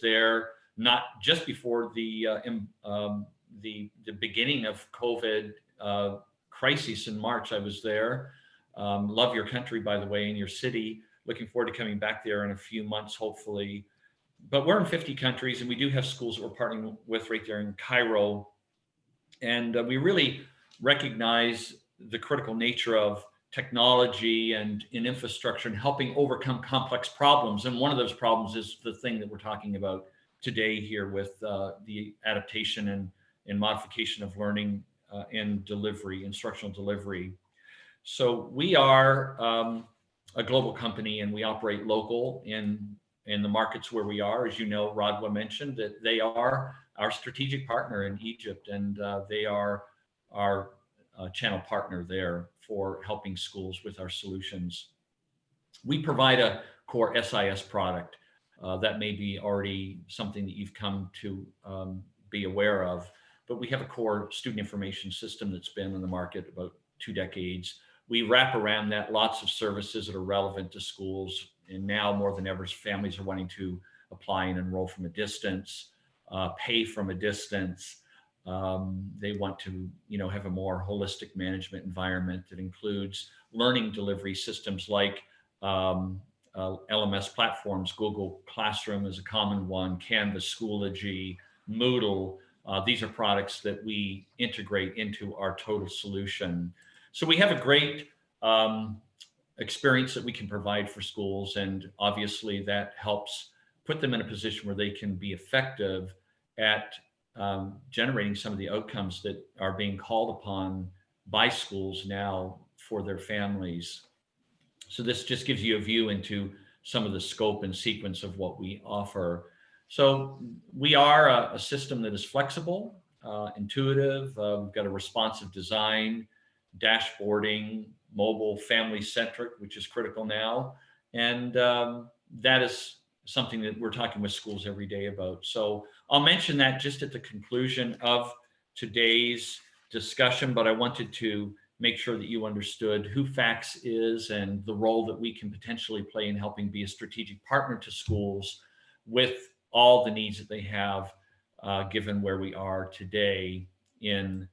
there not just before the uh, um, the the beginning of COVID uh, crisis in March. I was there. Um, love your country, by the way, in your city. Looking forward to coming back there in a few months, hopefully. But we're in 50 countries, and we do have schools that we're partnering with right there in Cairo. And uh, we really recognize the critical nature of technology and in infrastructure and helping overcome complex problems. And one of those problems is the thing that we're talking about today here with uh, the adaptation and, and modification of learning uh, and delivery, instructional delivery. So we are um, a global company and we operate local in, in the markets where we are. As you know, Radwa mentioned that they are our strategic partner in Egypt and uh, they are our uh, channel partner there for helping schools with our solutions. We provide a core SIS product uh, that may be already something that you've come to um, be aware of, but we have a core student information system that's been in the market about two decades. We wrap around that lots of services that are relevant to schools. And now more than ever, families are wanting to apply and enroll from a distance, uh, pay from a distance, um, they want to, you know, have a more holistic management environment that includes learning delivery systems like um, uh, LMS platforms. Google Classroom is a common one, Canvas, Schoology, Moodle. Uh, these are products that we integrate into our total solution. So we have a great um, experience that we can provide for schools. And obviously that helps put them in a position where they can be effective at um, generating some of the outcomes that are being called upon by schools now for their families. So this just gives you a view into some of the scope and sequence of what we offer. So we are a, a system that is flexible, uh, intuitive, uh, we've got a responsive design, dashboarding, mobile, family centric, which is critical now. And um, that is something that we're talking with schools every day about. So I'll mention that just at the conclusion of today's discussion, but I wanted to make sure that you understood who FACTS is and the role that we can potentially play in helping be a strategic partner to schools with all the needs that they have, uh, given where we are today in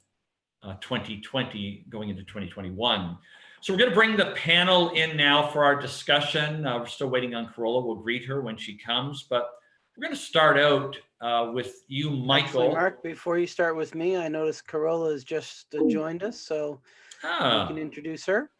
uh, 2020 going into 2021. So we're going to bring the panel in now for our discussion. Uh, we're still waiting on Carola. We'll greet her when she comes, but we're going to start out uh, with you, Michael. Actually, Mark, before you start with me, I noticed Carola has just uh, joined us, so ah, you can introduce her.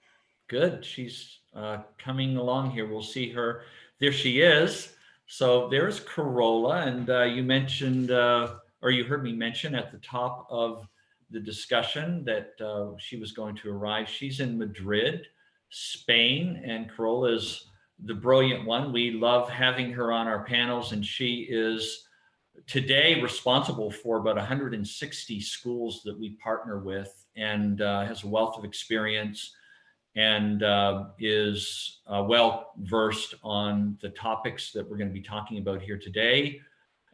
Good. She's uh, coming along here. We'll see her. There she is. So there's Carola, and uh, you mentioned, uh, or you heard me mention at the top of the discussion that uh, she was going to arrive. She's in Madrid, Spain, and Carola is the brilliant one. We love having her on our panels, and she is today responsible for about 160 schools that we partner with and uh, has a wealth of experience and uh, is uh, well versed on the topics that we're going to be talking about here today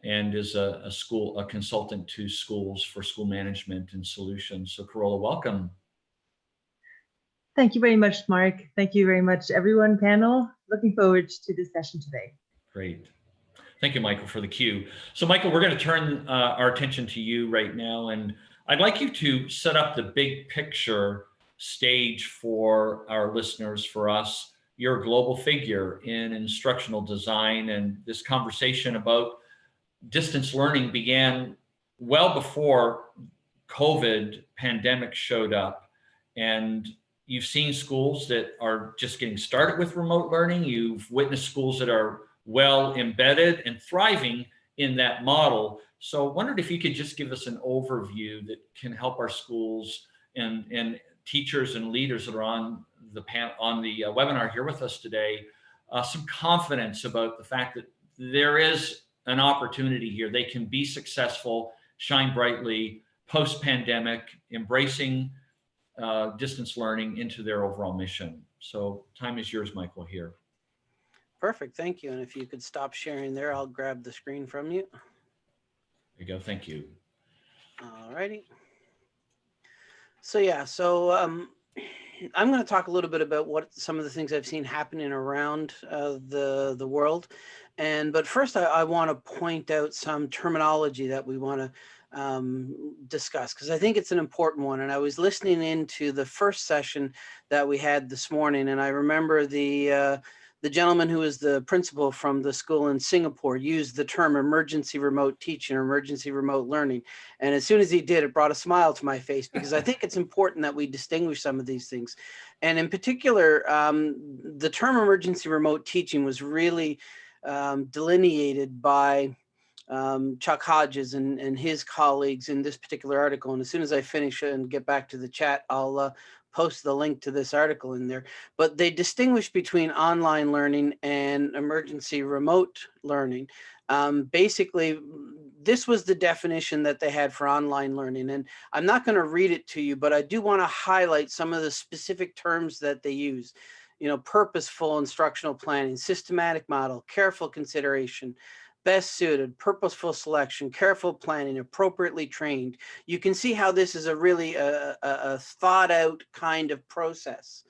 and is a, a, school, a consultant to schools for school management and solutions. So Carola, welcome. Thank you very much, Mark. Thank you very much, everyone panel. Looking forward to this session today. Great. Thank you, Michael, for the cue. So Michael, we're going to turn uh, our attention to you right now. And I'd like you to set up the big picture stage for our listeners, for us. You're a global figure in instructional design and this conversation about distance learning began well before COVID pandemic showed up. And you've seen schools that are just getting started with remote learning. You've witnessed schools that are well embedded and thriving in that model. So I wondered if you could just give us an overview that can help our schools and, and teachers and leaders that are on the pan, on the uh, webinar here with us today, uh, some confidence about the fact that there is an opportunity here. They can be successful, shine brightly post-pandemic, embracing uh, distance learning into their overall mission. So time is yours, Michael, here. Perfect, thank you. And if you could stop sharing there, I'll grab the screen from you. There you go, thank you. All righty. So yeah, so um, I'm going to talk a little bit about what some of the things I've seen happening around uh, the the world, And, but first I, I want to point out some terminology that we want to um, discuss because I think it's an important one. And I was listening into the first session that we had this morning, and I remember the uh, the gentleman who is the principal from the school in Singapore used the term emergency remote teaching or emergency remote learning. And as soon as he did, it brought a smile to my face because I think it's important that we distinguish some of these things. And in particular, um, the term emergency remote teaching was really um, delineated by um, Chuck Hodges and, and his colleagues in this particular article. And as soon as I finish and get back to the chat, I'll uh, post the link to this article in there. But they distinguish between online learning and emergency remote learning. Um, basically, this was the definition that they had for online learning. And I'm not going to read it to you, but I do want to highlight some of the specific terms that they use. You know, purposeful instructional planning, systematic model, careful consideration, best suited, purposeful selection, careful planning, appropriately trained. You can see how this is a really uh, a, a, a, thought out kind of process.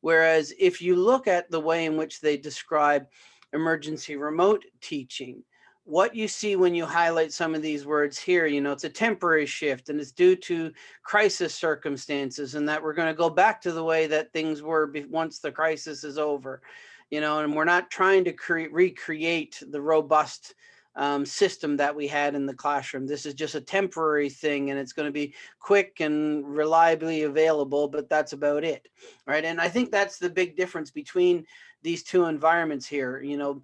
Whereas if you look at the way in which they describe emergency remote teaching, what you see when you highlight some of these words here, you know, it's a temporary shift and it's due to crisis circumstances and that we're going to go back to the way that things were once the crisis is over you know, and we're not trying to create recreate the robust um, system that we had in the classroom. This is just a temporary thing and it's going to be quick and reliably available, but that's about it. Right. And I think that's the big difference between these two environments here. You know,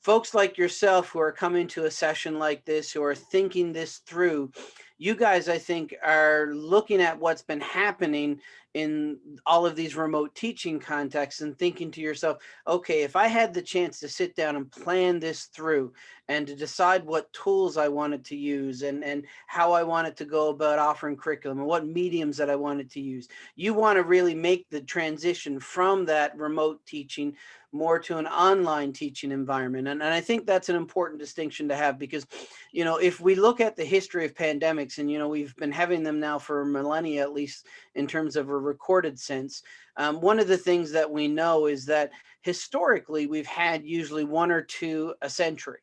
folks like yourself who are coming to a session like this, who are thinking this through, you guys, I think, are looking at what's been happening in all of these remote teaching contexts and thinking to yourself, okay, if I had the chance to sit down and plan this through and to decide what tools I wanted to use and, and how I wanted to go about offering curriculum and what mediums that I wanted to use, you want to really make the transition from that remote teaching more to an online teaching environment. And, and I think that's an important distinction to have because, you know, if we look at the history of pandemics and, you know, we've been having them now for millennia, at least in terms of a recorded sense, um, one of the things that we know is that historically we've had usually one or two a century.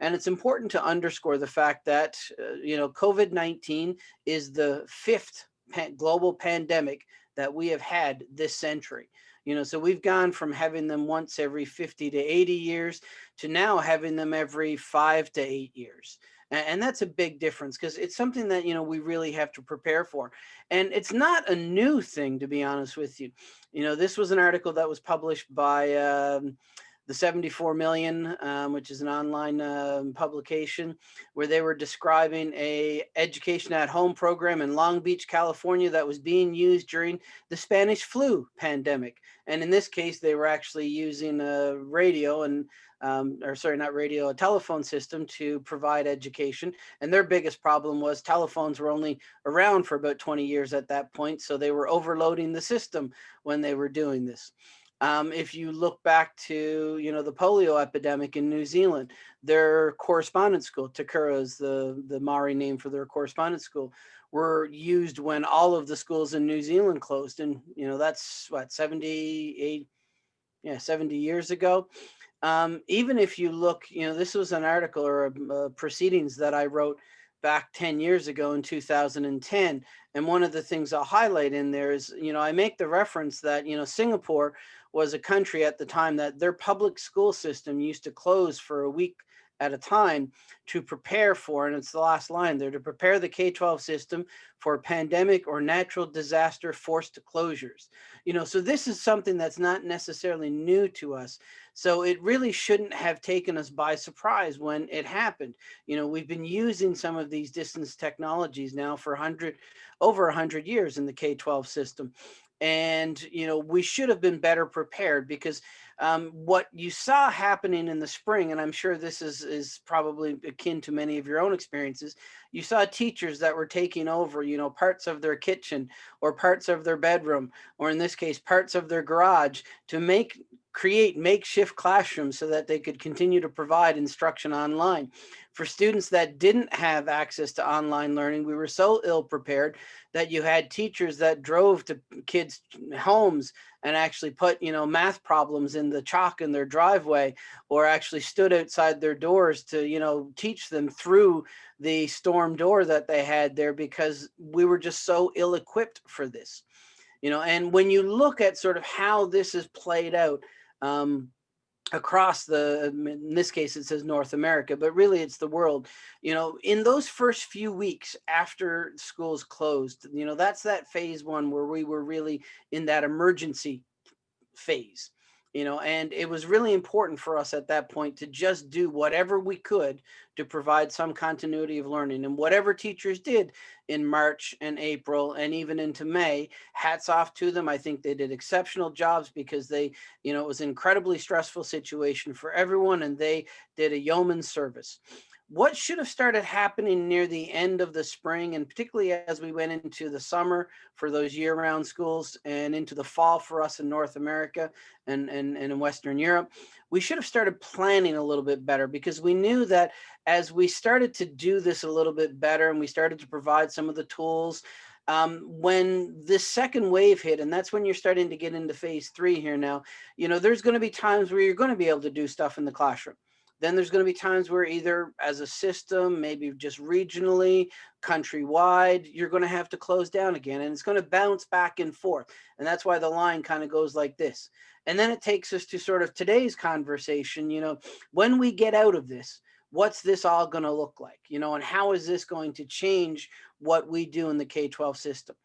And it's important to underscore the fact that, uh, you know, COVID-19 is the fifth pa global pandemic that we have had this century. You know, so we've gone from having them once every 50 to 80 years to now having them every five to eight years. And, that's a big difference because it's something that, you know, we really have to prepare for. And it's not a new thing, to be honest with you. You know, this was an article that was published by um, the 74 million, um, which is an online uh, publication, where they were describing a education at home program in Long Beach, California that was being used during the Spanish flu pandemic. And in this case, they were actually using a radio and, um, or sorry, not radio, a telephone system to provide education. And their biggest problem was telephones were only around for about 20 years at that point. So they were overloading the system when they were doing this. Um, if you look back to, you know, the polio epidemic in New Zealand, their correspondence school, Te Kura is the, the Maori name for their correspondence school, were used when all of the schools in New Zealand closed. And, you know, that's what, 78, yeah, 70 years ago. Um, even if you look, you know, this was an article or a, a proceedings that I wrote back 10 years ago in 2010. And one of the things I'll highlight in there is, you know, I make the reference that, you know, Singapore was a country at the time that their public school system used to close for a week at a time to prepare for, and it's the last line there, to prepare the K-12 system for pandemic or natural disaster forced closures. You know, so this is something that's not necessarily new to us. So it really shouldn't have taken us by surprise when it happened. You know, we've been using some of these distance technologies now for 100, over 100 years in the K-12 system and you know we should have been better prepared because um, what you saw happening in the spring and i'm sure this is is probably akin to many of your own experiences you saw teachers that were taking over you know parts of their kitchen or parts of their bedroom or in this case parts of their garage to make create makeshift classrooms so that they could continue to provide instruction online. For students that didn't have access to online learning, we were so ill prepared that you had teachers that drove to kids' homes and actually put, you know, math problems in the chalk in their driveway or actually stood outside their doors to, you know, teach them through the storm door that they had there because we were just so ill equipped for this you know and when you look at sort of how this is played out um, across the um, in this case it says north america but really it's the world. You know in those first few weeks after schools closed you know that's that phase one where we were really in that emergency phase you know, and it was really important for us at that point to just do whatever we could to provide some continuity of learning. And whatever teachers did in March and April and even into May, hats off to them. I think they did exceptional jobs because they, you know, it was an incredibly stressful situation for everyone and they did a yeoman service what should have started happening near the end of the spring and particularly as we went into the summer for those year-round schools and into the fall for us in North America and, and, and in Western Europe, we should have started planning a little bit better because we knew that as we started to do this a little bit better and we started to provide some of the tools um, when this second wave hit, and that's when you're starting to get into phase three here now, you know, there's going to be times where you're going to be able to do stuff in the classroom. Then there's going to be times where either as a system, maybe just regionally, countrywide, you're going to have to close down again and it's going to bounce back and forth. And that's why the line kind of goes like this. And then it takes us to sort of today's conversation, you know, when we get out of this, what's this all going to look like, you know, and how is this going to change what we do in the K-12 system?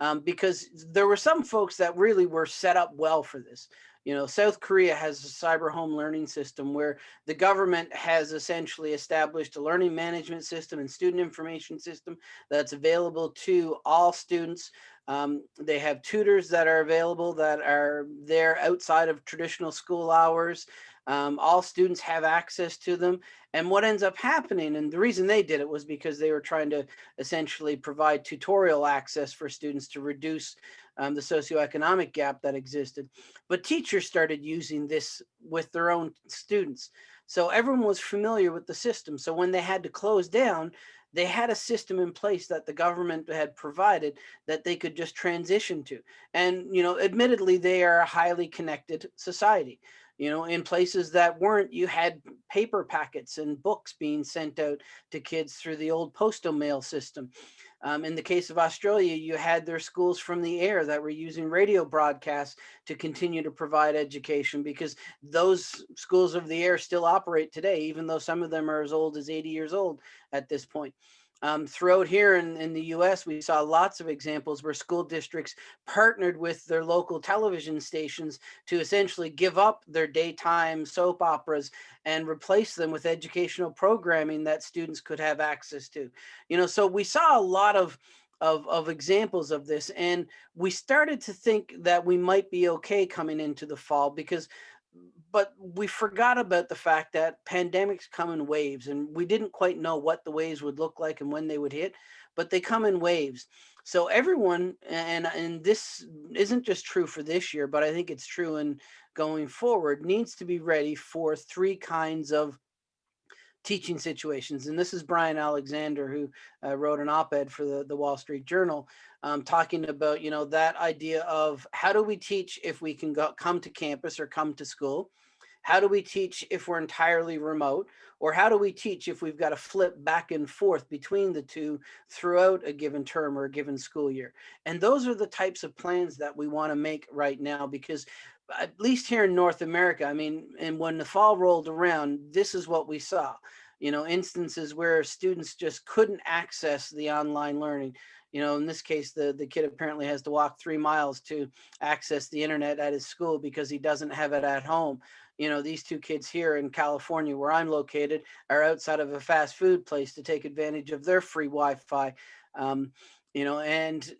Um, because there were some folks that really were set up well for this. You know, South Korea has a cyber home learning system where the government has essentially established a learning management system and student information system that's available to all students. Um, they have tutors that are available that are there outside of traditional school hours. Um, all students have access to them. And what ends up happening, and the reason they did it was because they were trying to essentially provide tutorial access for students to reduce um, the socioeconomic gap that existed. But teachers started using this with their own students. So everyone was familiar with the system. So when they had to close down, they had a system in place that the government had provided that they could just transition to. And, you know, admittedly, they are a highly connected society. You know, in places that weren't, you had paper packets and books being sent out to kids through the old postal mail system. Um, in the case of Australia, you had their schools from the air that were using radio broadcasts to continue to provide education because those schools of the air still operate today, even though some of them are as old as 80 years old at this point. Um, throughout here in, in the US, we saw lots of examples where school districts partnered with their local television stations to essentially give up their daytime soap operas and replace them with educational programming that students could have access to. You know, so we saw a lot of of, of examples of this. And we started to think that we might be okay coming into the fall because but we forgot about the fact that pandemics come in waves and we didn't quite know what the waves would look like and when they would hit, but they come in waves. So everyone, and, and this isn't just true for this year, but I think it's true in going forward, needs to be ready for three kinds of teaching situations. And this is Bryan Alexander, who uh, wrote an op-ed for the, the Wall Street Journal, um, talking about, you know, that idea of how do we teach if we can go, come to campus or come to school? How do we teach if we're entirely remote? Or how do we teach if we've got to flip back and forth between the two throughout a given term or a given school year? And those are the types of plans that we want to make right now because at least here in North America, I mean, and when the fall rolled around, this is what we saw. You know, instances where students just couldn't access the online learning. You know, in this case, the, the kid apparently has to walk three miles to access the internet at his school because he doesn't have it at home. You know, these two kids here in California, where I'm located, are outside of a fast food place to take advantage of their free Wi-Fi. Um, you know, and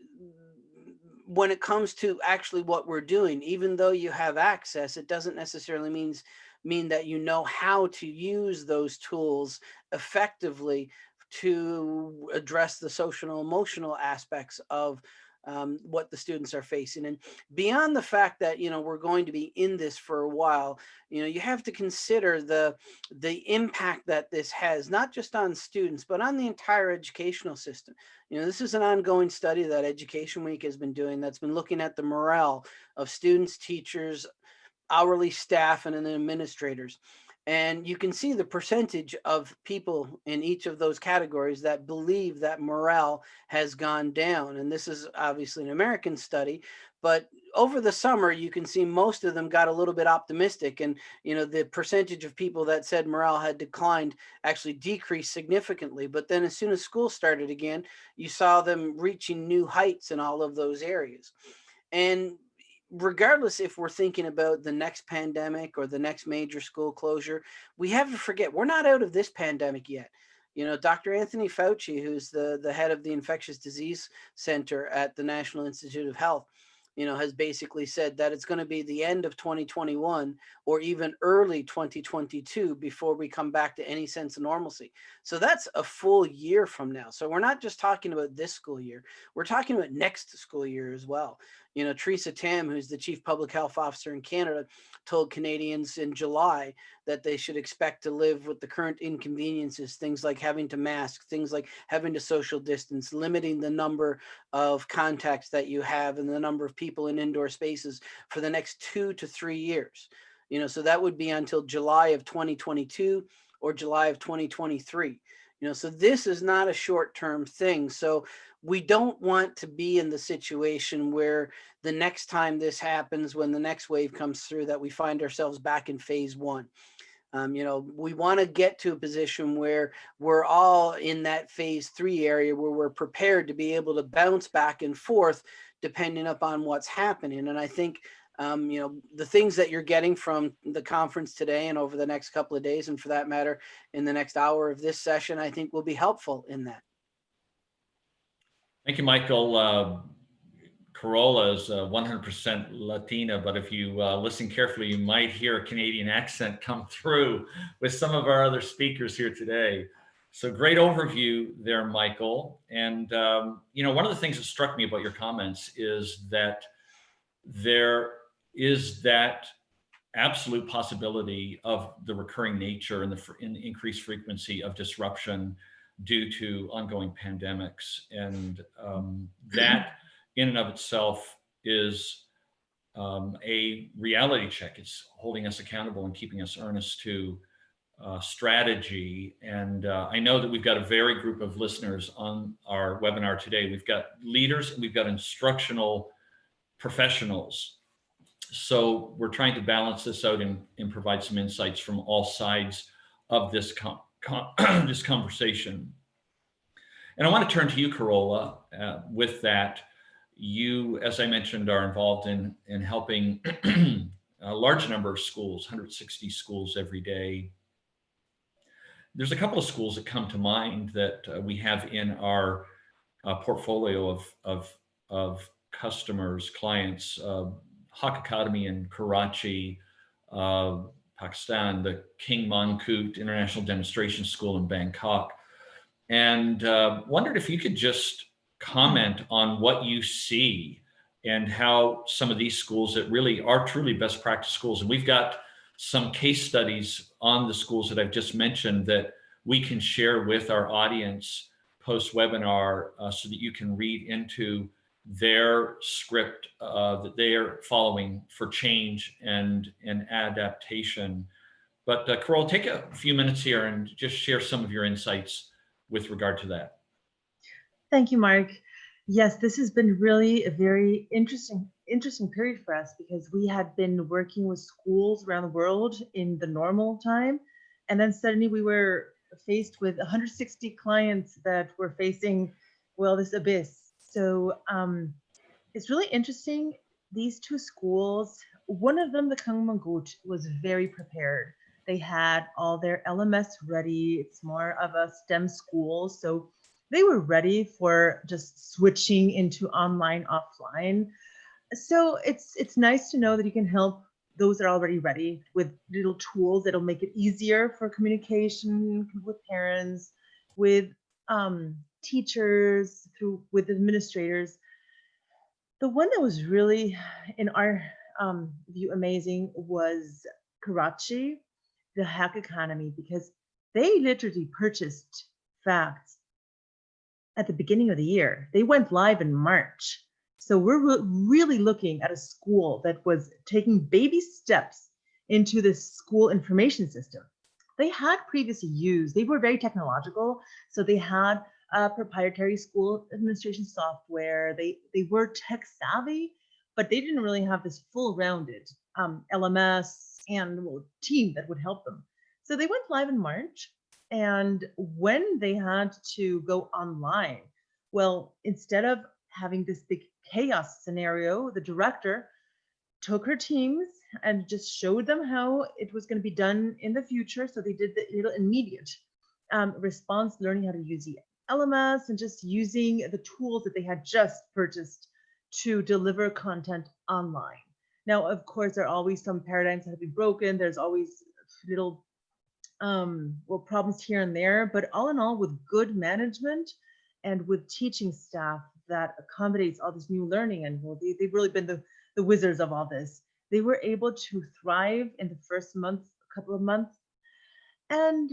when it comes to actually what we're doing, even though you have access, it doesn't necessarily means mean that you know how to use those tools effectively to address the social and emotional aspects of um, what the students are facing. And beyond the fact that, you know, we're going to be in this for a while, you know, you have to consider the, the impact that this has, not just on students, but on the entire educational system. You know, this is an ongoing study that Education Week has been doing that's been looking at the morale of students, teachers, hourly staff, and then administrators. And you can see the percentage of people in each of those categories that believe that morale has gone down. And this is obviously an American study, but over the summer, you can see most of them got a little bit optimistic. And, you know, the percentage of people that said morale had declined actually decreased significantly. But then as soon as school started again, you saw them reaching new heights in all of those areas. And regardless if we're thinking about the next pandemic or the next major school closure, we have to forget we're not out of this pandemic yet. You know, Dr. Anthony Fauci, who's the, the head of the Infectious Disease Center at the National Institute of Health, you know, has basically said that it's going to be the end of 2021 or even early 2022 before we come back to any sense of normalcy. So that's a full year from now. So we're not just talking about this school year, we're talking about next school year as well. You know, Theresa Tam, who's the chief public health officer in Canada, told Canadians in July that they should expect to live with the current inconveniences, things like having to mask, things like having to social distance, limiting the number of contacts that you have and the number of people in indoor spaces for the next two to three years. You know, so that would be until July of 2022 or July of 2023. You know, so this is not a short-term thing. So we don't want to be in the situation where the next time this happens, when the next wave comes through, that we find ourselves back in phase one. Um, you know, we want to get to a position where we're all in that phase three area where we're prepared to be able to bounce back and forth depending upon what's happening. And I think, um, you know, the things that you're getting from the conference today and over the next couple of days, and for that matter, in the next hour of this session, I think will be helpful in that. Thank you, Michael. Uh, Carola is 100% uh, Latina, but if you uh, listen carefully, you might hear a Canadian accent come through with some of our other speakers here today. So great overview there, Michael. And, um, you know, one of the things that struck me about your comments is that there is that absolute possibility of the recurring nature and the in increased frequency of disruption due to ongoing pandemics. And um, that in and of itself is um, a reality check. It's holding us accountable and keeping us earnest to uh, strategy. And uh, I know that we've got a very group of listeners on our webinar today. We've got leaders we've got instructional professionals. So we're trying to balance this out and, and provide some insights from all sides of this, com this conversation. And I want to turn to you, Carola, uh, with that you, as I mentioned, are involved in, in helping a large number of schools, 160 schools every day. There's a couple of schools that come to mind that uh, we have in our uh, portfolio of, of, of customers, clients, uh, Haque Academy in Karachi, uh, Pakistan, the King Mongkut International Demonstration School in Bangkok, and uh, wondered if you could just comment on what you see and how some of these schools that really are truly best practice schools. And we've got some case studies on the schools that I've just mentioned that we can share with our audience post webinar uh, so that you can read into their script uh, that they are following for change and, and adaptation. But uh, Carol, take a few minutes here and just share some of your insights with regard to that. Thank you, Mark. Yes, this has been really a very interesting interesting period for us because we had been working with schools around the world in the normal time and then suddenly we were faced with 160 clients that were facing well this abyss so um, it's really interesting these two schools one of them the King Mongkut was very prepared. They had all their lms ready it's more of a stem school so they were ready for just switching into online offline. So it's it's nice to know that you can help those that are already ready with little tools that'll make it easier for communication with parents with um, teachers through with administrators The one that was really, in our um, view, amazing was Karachi, the Haque Academy, because they literally purchased FACTS at the beginning of the year. They went live in March. So we're re- really looking at a school that was taking baby steps into this school information system. They had previously used, they were very technological. So they had uh, proprietary school administration software. They they were tech savvy, but they didn't really have this full rounded um, LMS and well, team that would help them. So they went live in March, and when they had to go online, well, instead of having this big chaos scenario, the director took her teams and just showed them how it was going to be done in the future. So they did the little immediate um, response, learning how to use the LMS and just using the tools that they had just purchased to deliver content online. Now, of course, there are always some paradigms that have been broken. There's always little um, well problems here and there, but all in all, with good management and with teaching staff that accommodates all this new learning, and well, they, they've really been the, the wizards of all this. They were able to thrive in the first month, a couple of months, and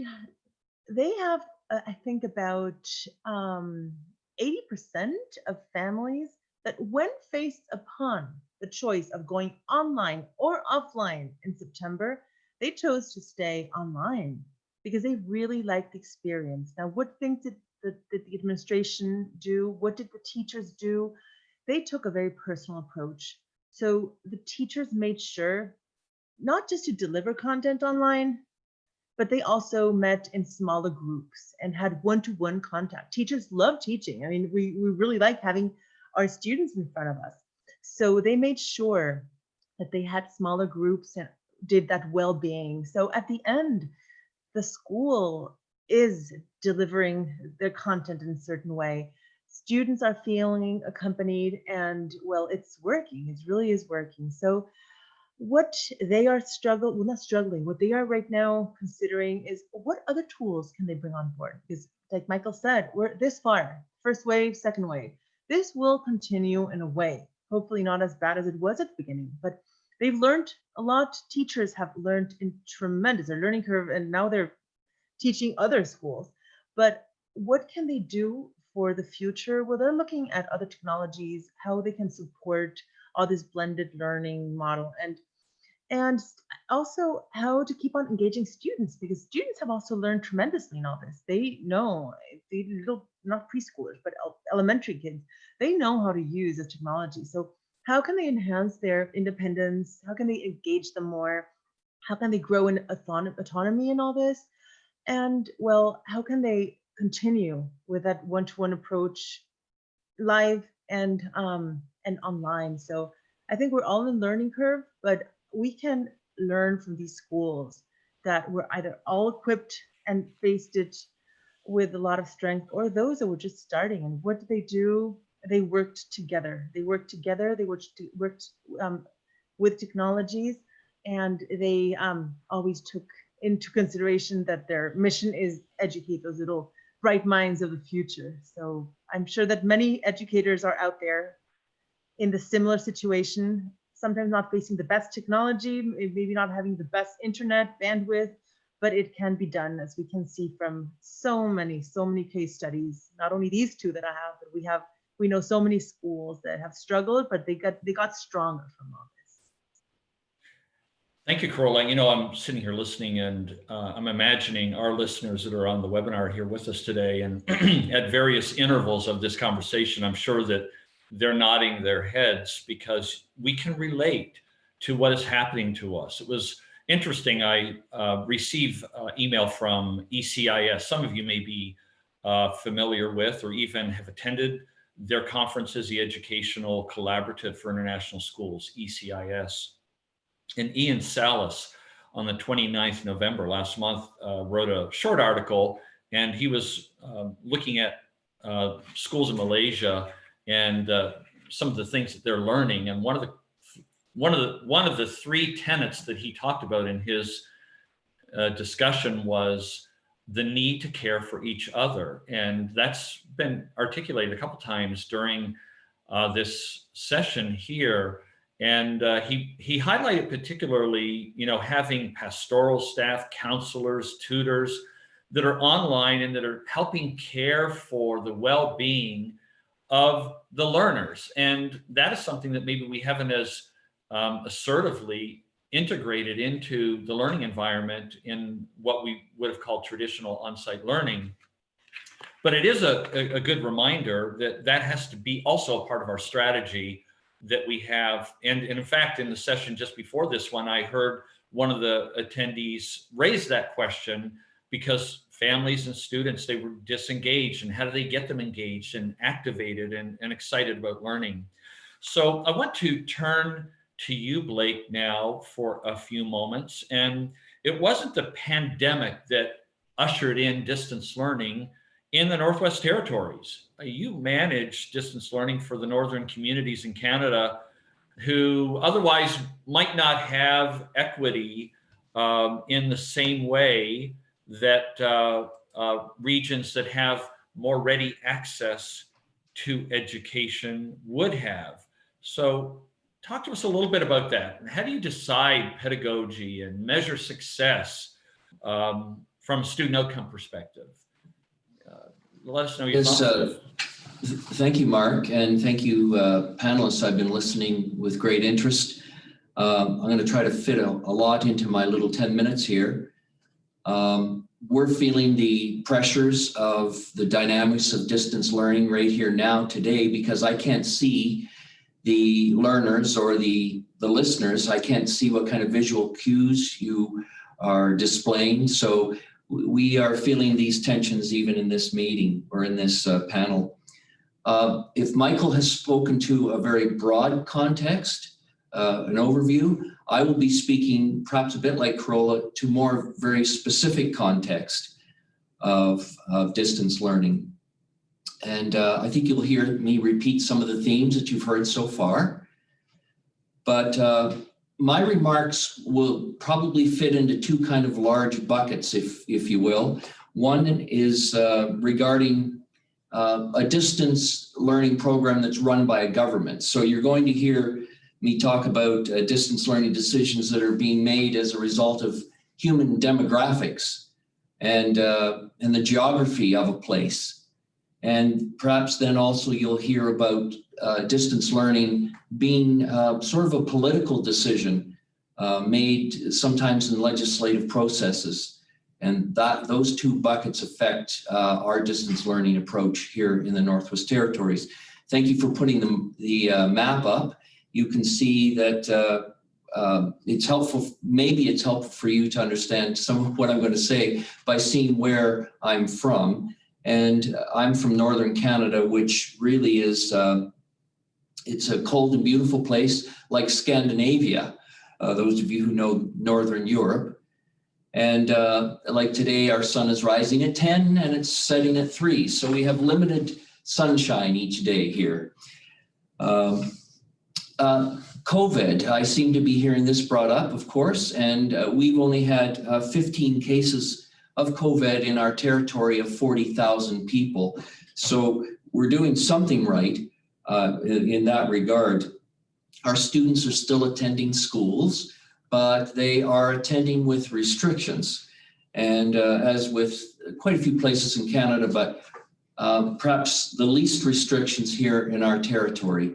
they have I think about um, 80% of families that when faced upon the choice of going online or offline in September, they chose to stay online because they really liked the experience. Now, what things did the, did the administration do? What did the teachers do? They took a very personal approach. So the teachers made sure not just to deliver content online, but they also met in smaller groups and had one-to-one contact. Teachers love teaching. I mean, we, we really like having our students in front of us. So they made sure that they had smaller groups and did that well-being. So at the end, the school is delivering their content in a certain way. Students are feeling accompanied and well, it's working. It really is working. So what they are struggling, well, not struggling, what they are right now considering is what other tools can they bring on board? Because like Michael said, we're this far, first wave, second wave. This will continue in a way, hopefully not as bad as it was at the beginning, but they've learned a lot. Teachers have learned in tremendous, their learning curve, and now they're teaching other schools. But what can they do for the future? Well, they're looking at other technologies, how they can support all this blended learning model and and also how to keep on engaging students because students have also learned tremendously in all this. They know they little not preschoolers but elementary kids they know how to use the technology. So how can they enhance their independence? How can they engage them more? How can they grow in autonomy in all this? And well how can they continue with that one-to-one approach live and um and online. So i think we're all in learning curve but we can learn from these schools that were either all equipped and faced it with a lot of strength or those that were just starting. And what did they do? They worked together. They worked together. They worked worked um, with technologies and they um, always took into consideration that their mission is educate those little bright minds of the future. So i'm sure that many educators are out there in the similar situation sometimes not facing the best technology, maybe not having the best internet bandwidth, but it can be done as we can see from so many, so many case studies, not only these two that I have, but we have, we know so many schools that have struggled, but they got, they got stronger from all this. Thank you, Caroline. You know, I'm sitting here listening and uh, I'm imagining our listeners that are on the webinar here with us today and at various intervals of this conversation, I'm sure that they're nodding their heads because we can relate to what is happening to us. It was interesting. I uh, uh, email from ECIS. Some of you may be uh, familiar with or even have attended their conferences, the Educational Collaborative for International Schools, ECIS. And Ian Salas on the 29th November last month uh, wrote a short article and he was um, looking at uh, schools in Malaysia and uh, some of the things that they're learning. And one of the one of the one of the three tenets that he talked about in his uh, discussion was the need to care for each other, and that's been articulated a couple times during uh, this session here. And uh, he, he highlighted particularly, you know, having pastoral staff, counselors, tutors that are online and that are helping care for the well-being of the learners. And that is something that maybe we haven't as um, assertively integrated into the learning environment in what we would have called traditional on-site learning. But it is a, a, good reminder that that has to be also a part of our strategy that we have. And, and in fact, in the session just before this one, I heard one of the attendees raise that question because families and students, they were disengaged and how do they get them engaged and activated and, and excited about learning? So I want to turn to you, Blake, now for a few moments. And it wasn't the pandemic that ushered in distance learning in the Northwest Territories. You manage distance learning for the northern communities in Canada who otherwise might not have equity um, in the same way that uh, uh, regions that have more ready access to education would have. So talk to us a little bit about that. How do you decide pedagogy and measure success um, from a student outcome perspective? Uh, let us know your Yes, thoughts. uh, Thank you, Mark, and thank you, uh, panelists. I've been listening with great interest. Um, I'm going to try to fit a, a lot into my little 10 minutes here. Um, we're feeling the pressures of the dynamics of distance learning right here now today because I can't see the learners or the, the listeners. I can't see what kind of visual cues you are displaying. So we are feeling these tensions even in this meeting or in this uh, panel. Uh, if Michael has spoken to a very broad context, uh, an overview, I will be speaking perhaps a bit like Carola to more very specific context of, of distance learning. And uh, I think you'll hear me repeat some of the themes that you've heard so far. But uh, my remarks will probably fit into two kind of large buckets, if, if you will. One is uh, regarding uh, a distance learning program that's run by a government. So you're going to hear me talk about uh, distance learning decisions that are being made as a result of human demographics and, uh, and the geography of a place. And perhaps then also you'll hear about uh, distance learning being uh, sort of a political decision uh, made sometimes in legislative processes. And that those two buckets affect uh, our distance learning approach here in the Northwest Territories. Thank you for putting the, the map up you can see that uh, uh, it's helpful, maybe it's helpful for you to understand some of what I'm going to say by seeing where I'm from. And I'm from Northern Canada, which really is, uh, it's a cold and beautiful place like Scandinavia, uh, those of you who know Northern Europe. And uh, like today, our sun is rising at 10 and it's setting at 3. So we have limited sunshine each day here. Um, uh, COVID, I seem to be hearing this brought up, of course, and uh, we've only had uh, 15 cases of COVID in our territory of 40,000 people. So we're doing something right uh, in, in that regard. Our students are still attending schools, but they are attending with restrictions. And uh, as with quite a few places in Canada, but perhaps the least restrictions here in our territory.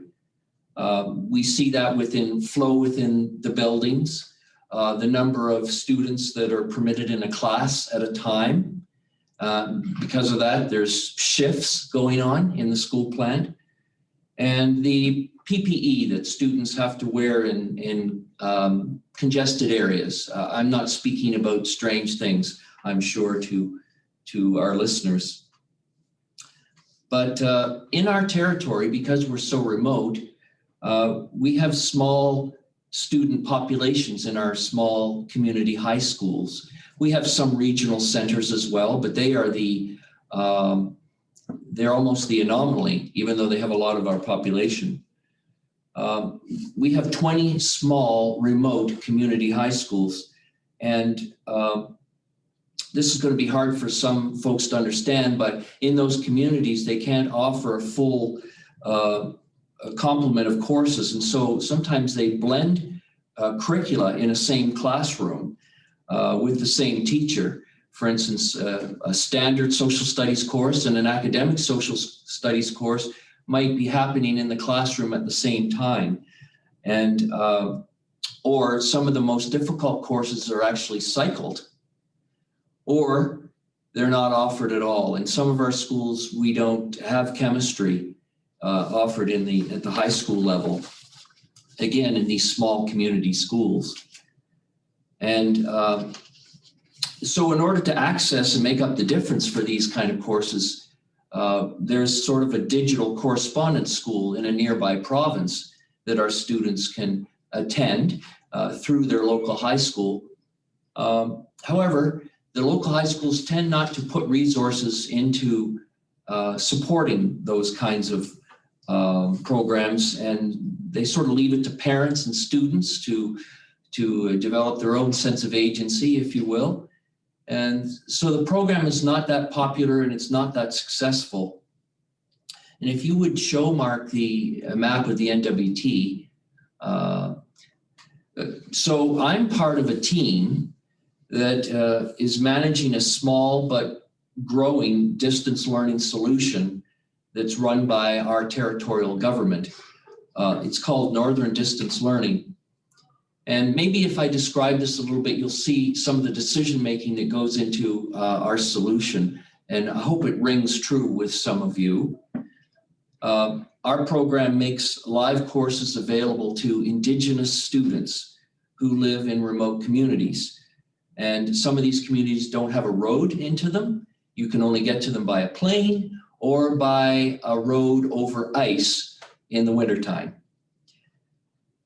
Um, we see that within flow within the buildings, uh, the number of students that are permitted in a class at a time. Um, because of that, there's shifts going on in the school plant. And the PPE that students have to wear in, in um, congested areas. Uh, I'm not speaking about strange things, I'm sure, to, to our listeners. But uh, in our territory, because we're so remote, uh, we have small student populations in our small community high schools. We have some regional centers as well, but they are the, um, they're almost the anomaly, even though they have a lot of our population. Um, we have 20 small remote community high schools. And um, this is going to be hard for some folks to understand, but in those communities, they can't offer a full uh, a complement of courses. And so sometimes they blend uh, curricula in a same classroom uh, with the same teacher. For instance, uh, a standard social studies course and an academic social studies course might be happening in the classroom at the same time. And uh, or some of the most difficult courses are actually cycled or they're not offered at all. In some of our schools, we don't have chemistry uh, offered in the at the high school level. Again, in these small community schools. And uh, so in order to access and make up the difference for these kind of courses, uh, there's sort of a digital correspondence school in a nearby province that our students can attend uh, through their local high school. Um, however, the local high schools tend not to put resources into uh, supporting those kinds of um, programs and they sort of leave it to parents and students to, to develop their own sense of agency, if you will. And so the program is not that popular and it's not that successful. And if you would show Mark the map of the NWT, uh, so I'm part of a team that uh, is managing a small but growing distance learning solution that's run by our territorial government. Uh, it's called Northern Distance Learning. And maybe if I describe this a little bit, you'll see some of the decision making that goes into uh, our solution. And I hope it rings true with some of you. Uh, our program makes live courses available to Indigenous students who live in remote communities. And some of these communities don't have a road into them. You can only get to them by a plane or by a road over ice in the wintertime.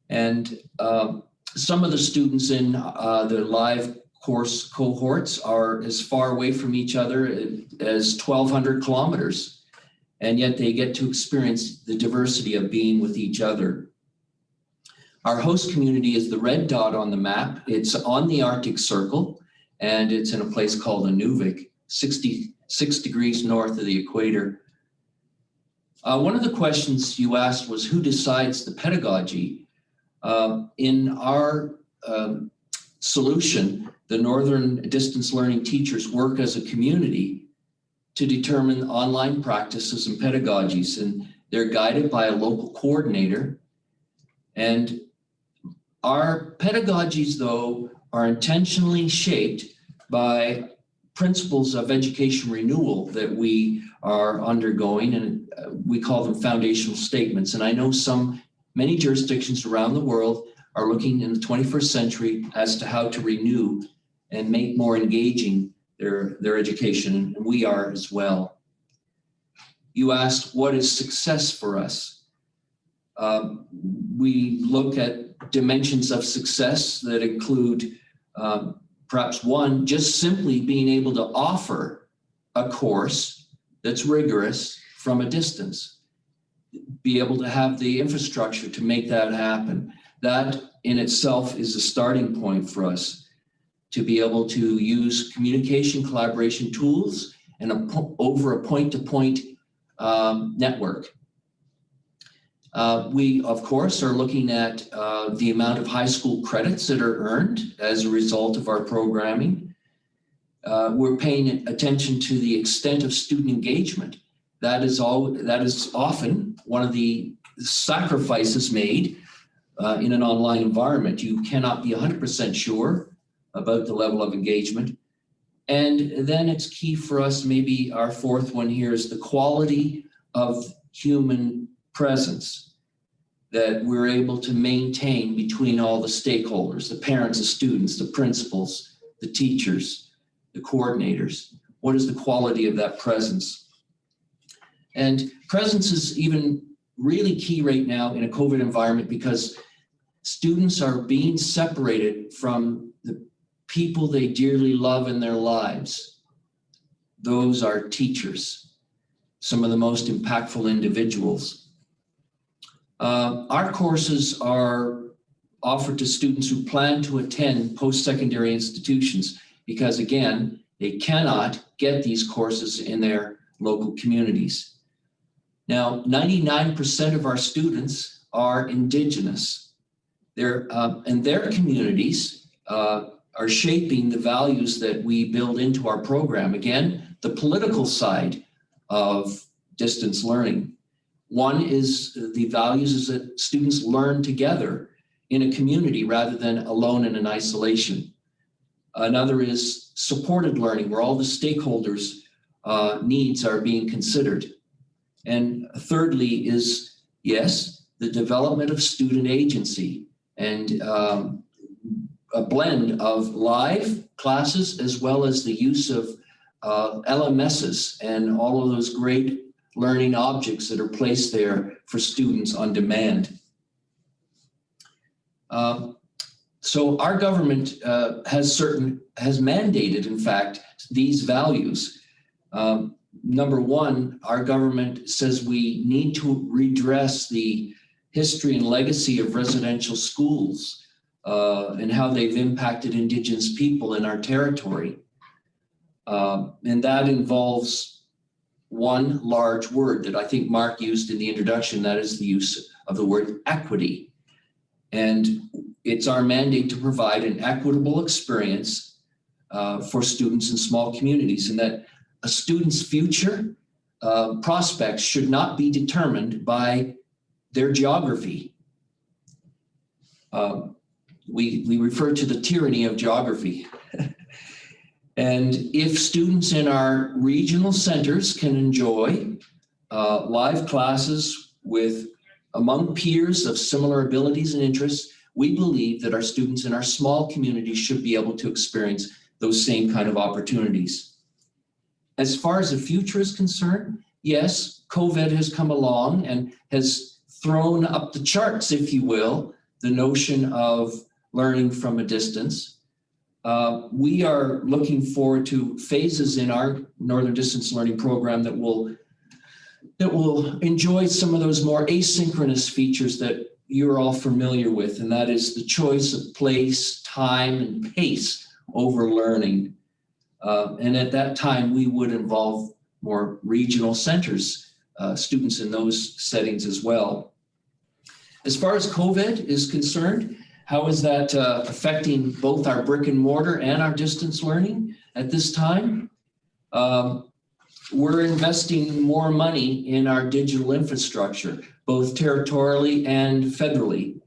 And uh, some of the students in uh, the live course cohorts are as far away from each other as 1200 kilometers. And yet they get to experience the diversity of being with each other. Our host community is the red dot on the map. It's on the Arctic Circle and it's in a place called Inuvik, 66 degrees north of the equator. Uh, one of the questions you asked was who decides the pedagogy? Uh, in our um, solution, the Northern Distance Learning teachers work as a community to determine online practices and pedagogies, and they're guided by a local coordinator. And our pedagogies, though, are intentionally shaped by principles of education renewal that we are undergoing, and uh, we call them foundational statements. And I know some, many jurisdictions around the world are looking in the 21st century as to how to renew and make more engaging their, their education, and we are as well. You asked, what is success for us? Um, we look at dimensions of success that include um, perhaps one, just simply being able to offer a course that's rigorous from a distance, be able to have the infrastructure to make that happen. That in itself is a starting point for us to be able to use communication collaboration tools and a, over a point-to-point -point, um, network uh, we, of course, are looking at uh, the amount of high school credits that are earned as a result of our programming. Uh, we're paying attention to the extent of student engagement. That is all. That is often one of the sacrifices made uh, in an online environment. You cannot be 100% sure about the level of engagement. And then it's key for us, maybe our fourth one here is the quality of human presence that we're able to maintain between all the stakeholders, the parents, the students, the principals, the teachers, the coordinators. What is the quality of that presence? And presence is even really key right now in a COVID environment because students are being separated from the people they dearly love in their lives. Those are teachers, some of the most impactful individuals. Uh, our courses are offered to students who plan to attend post-secondary institutions because again, they cannot get these courses in their local communities. Now, 99% of our students are Indigenous. They're, um, and their communities uh, are shaping the values that we build into our program. Again, the political side of distance learning. One is the values is that students learn together in a community rather than alone in an isolation. Another is supported learning where all the stakeholders uh, needs are being considered. And thirdly is, yes, the development of student agency and um, a blend of live classes as well as the use of uh, LMSs and all of those great learning objects that are placed there for students on demand. Um, so our government uh, has certain, has mandated, in fact, these values. Um, number one, our government says we need to redress the history and legacy of residential schools uh, and how they've impacted Indigenous people in our territory. Uh, and that involves one large word that I think Mark used in the introduction, that is the use of the word equity. And it's our mandate to provide an equitable experience uh, for students in small communities and that a student's future uh, prospects should not be determined by their geography. Um, we, we refer to the tyranny of geography. and if students in our regional centers can enjoy uh, live classes with among peers of similar abilities and interests, we believe that our students in our small communities should be able to experience those same kind of opportunities. As far as the future is concerned, yes, COVID has come along and has thrown up the charts, if you will, the notion of learning from a distance. Uh, we are looking forward to phases in our Northern Distance Learning program that will that will enjoy some of those more asynchronous features that you're all familiar with, and that is the choice of place, time, and pace over learning. Uh, and at that time, we would involve more regional centers, uh, students in those settings as well. As far as COVID is concerned, how is that uh, affecting both our brick and mortar and our distance learning at this time? Um, we're investing more money in our digital infrastructure, both territorially and federally.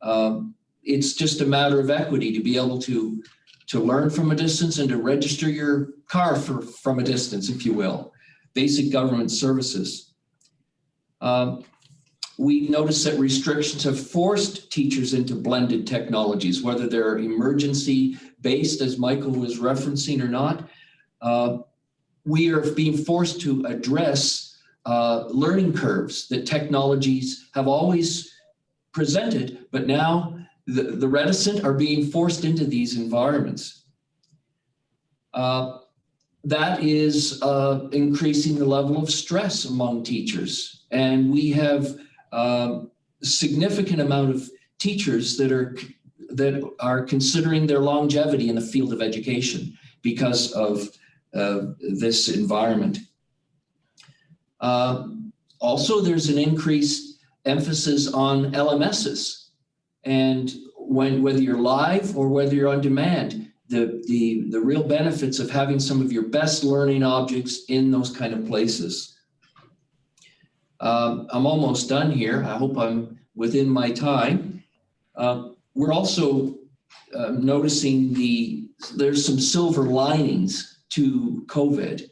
Um, it's just a matter of equity to be able to, to learn from a distance and to register your car for, from a distance, if you will. Basic government services. Um, we noticed that restrictions have forced teachers into blended technologies, whether they're emergency based, as Michael was referencing or not. Uh, we are being forced to address uh, learning curves that technologies have always presented, but now the, the reticent are being forced into these environments. Uh, that is uh, increasing the level of stress among teachers. And we have um, significant amount of teachers that are that are considering their longevity in the field of education because of uh, this environment. Uh, also, there's an increased emphasis on LMSs. And when whether you're live or whether you're on demand, the, the, the real benefits of having some of your best learning objects in those kind of places. Um, I'm almost done here. I hope I'm within my time. Uh, we're also uh, noticing the there's some silver linings to COVID.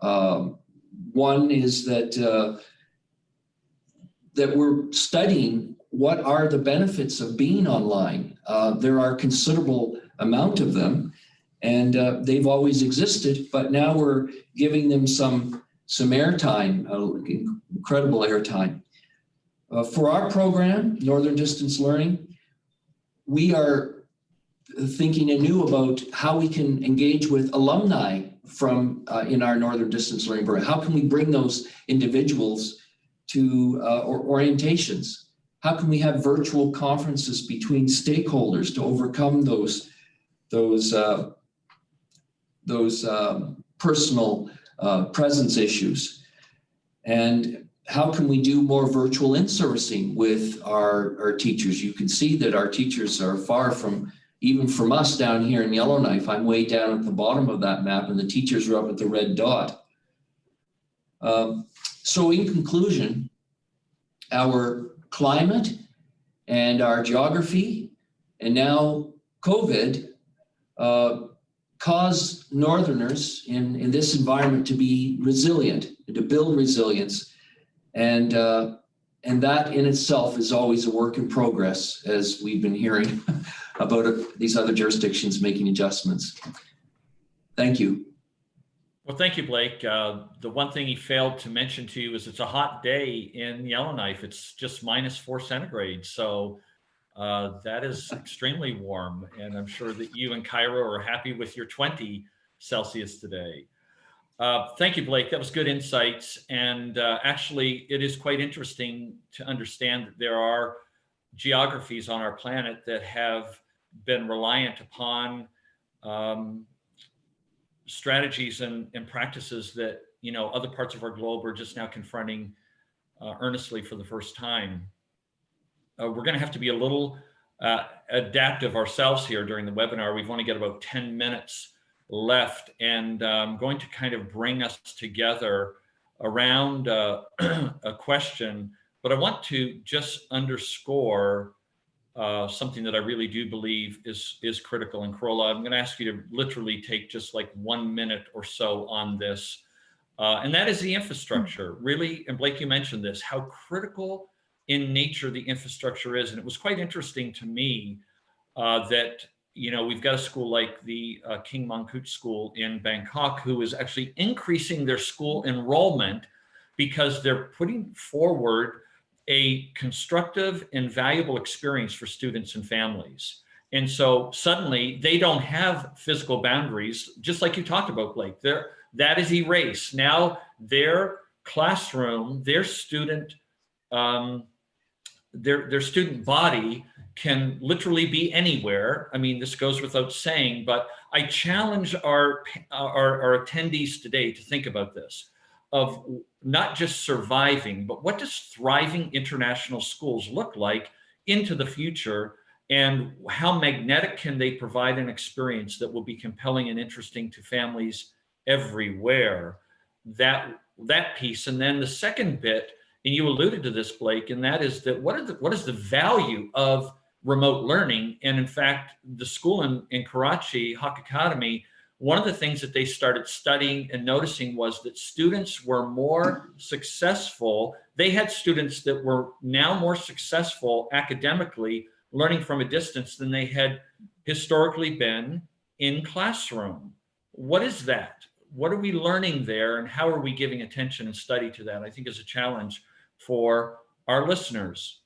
Um, one is that uh, that we're studying what are the benefits of being online. Uh, there are considerable amount of them and uh, they've always existed, but now we're giving them some, some airtime, uh, incredible airtime. Uh, for our program, Northern Distance Learning, we are thinking anew about how we can engage with alumni from uh, in our Northern Distance Learning program. How can we bring those individuals to uh, or orientations? How can we have virtual conferences between stakeholders to overcome those those uh, those um, personal uh, presence issues? And how can we do more virtual in-servicing with our, our teachers? You can see that our teachers are far from, even from us down here in Yellowknife. I'm way down at the bottom of that map and the teachers are up at the red dot. Um, so in conclusion, our climate and our geography and now COVID uh, cause Northerners in, in this environment to be resilient, to build resilience. And, uh, and that in itself is always a work in progress, as we've been hearing about uh, these other jurisdictions making adjustments. Thank you. Well, thank you, Blake. Uh, the one thing he failed to mention to you is it's a hot day in Yellowknife. It's just minus four centigrade. So uh, that is extremely warm. And I'm sure that you and Cairo are happy with your 20 Celsius today. Uh, thank you, Blake. That was good insights. And uh, actually, it is quite interesting to understand that there are geographies on our planet that have been reliant upon um, strategies and, and practices that you know other parts of our globe are just now confronting uh, earnestly for the first time. Uh, we're going to have to be a little uh, adaptive ourselves here during the webinar. We've only got about 10 minutes left and I'm going to kind of bring us together around uh, a question, but I want to just underscore uh, something that I really do believe is is critical. And Carola, I'm going to ask you to literally take just like one minute or so on this, uh, and that is the infrastructure. Really, and Blake, you mentioned this, how critical in nature the infrastructure is, and it was quite interesting to me uh, that you know we've got a school like the uh, King Mongkut School in Bangkok who is actually increasing their school enrollment because they're putting forward a constructive and valuable experience for students and families. And so suddenly they don't have physical boundaries, just like you talked about, Blake. There, that is erased. Now their classroom, their student, um, their their student body can literally be anywhere. I mean, this goes without saying, but I challenge our our, our attendees today to think about this of not just surviving, but what does thriving international schools look like into the future? And how magnetic can they provide an experience that will be compelling and interesting to families everywhere? That that piece. And then the second bit and you alluded to this blake and that is that what is the, what is the value of remote learning and in fact the school in, in karachi Haque Academy one of the things that they started studying and noticing was that students were more successful. They had students that were now more successful academically learning from a distance than they had historically been in classroom. What is that? What are we learning there and how are we giving attention and study to that? I think is a challenge for our listeners.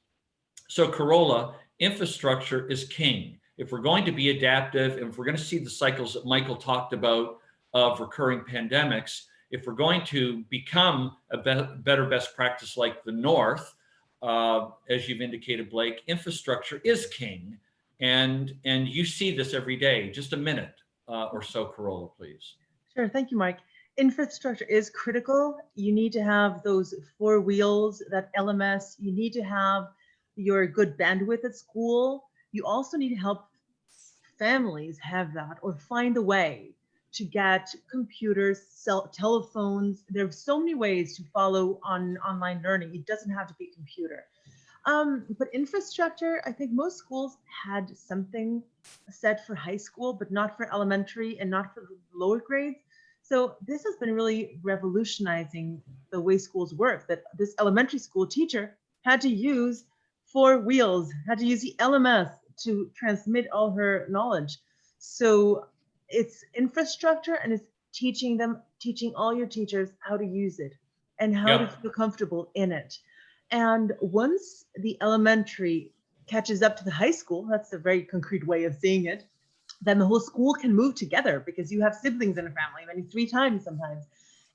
So Carola, infrastructure is king if we're going to be adaptive and if we're going to see the cycles that Michael talked about of recurring pandemics, if we're going to become a be better best practice like the North, uh, as you've indicated, Blake, infrastructure is king. And, and you see this every day. Just a minute uh, or so, Carola, please. Sure. Thank you, Mike. Infrastructure is critical. You need to have those four wheels, that LMS. You need to have your good bandwidth at school you also need to help families have that or find a way to get computers, cell, telephones. There are so many ways to follow on online learning. It doesn't have to be computer. Um, but infrastructure, I think most schools had something set for high school, but not for elementary and not for lower grades. So this has been really revolutionizing the way schools work, that this elementary school teacher had to use four wheels, had to use the LMS, to transmit all her knowledge. So it's infrastructure and it's teaching them, teaching all your teachers how to use it and how to feel comfortable in it. And once the elementary catches up to the high school, that's a very concrete way of seeing it, then the whole school can move together because you have siblings in a family, many three times sometimes,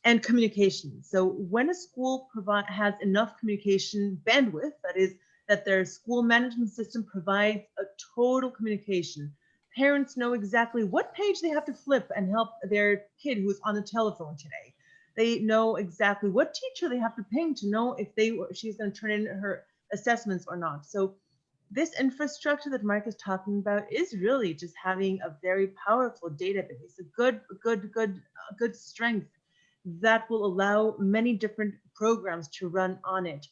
and communication. So when a school provide, has enough communication bandwidth, that is that their school management system provides a total communication. Parents know exactly what page they have to flip and help their kid who's on the telephone today. They know exactly what teacher they have to ping to know if they she's going to turn in her assessments or not. So this infrastructure that Mark is talking about is really just having a very powerful database, a good, good, good, good strength that will allow many different programs to run on it.